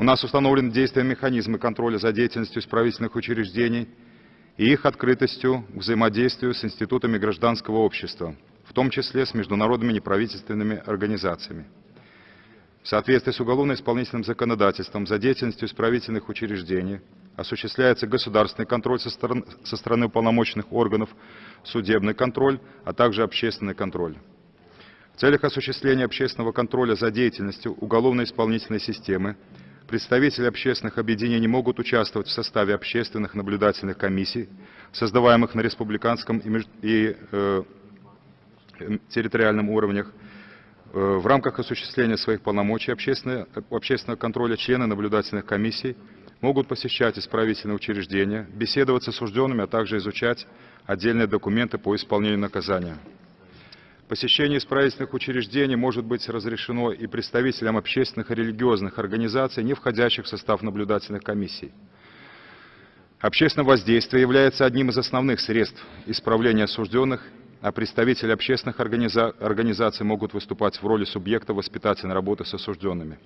У нас установлены действия механизмы контроля за деятельностью исправительных учреждений и их открытостью к взаимодействию с институтами гражданского общества, в том числе с международными неправительственными организациями. В соответствии с уголовно-исполнительным законодательством за деятельностью исправительных учреждений осуществляется государственный контроль со стороны, со стороны уполномоченных органов, судебный контроль, а также общественный контроль. В целях осуществления общественного контроля за деятельностью уголовно-исполнительной системы представители общественных объединений могут участвовать в составе общественных наблюдательных комиссий, создаваемых на республиканском и, и э, территориальном уровнях, э, в рамках осуществления своих полномочий общественного контроля члены наблюдательных комиссий могут посещать исправительные учреждения, беседовать с осужденными, а также изучать отдельные документы по исполнению наказания. Посещение исправительных учреждений может быть разрешено и представителям общественных и религиозных организаций, не входящих в состав наблюдательных комиссий. Общественное воздействие является одним из основных средств исправления осужденных, а представители общественных организа организаций могут выступать в роли субъекта воспитательной работы с осужденными.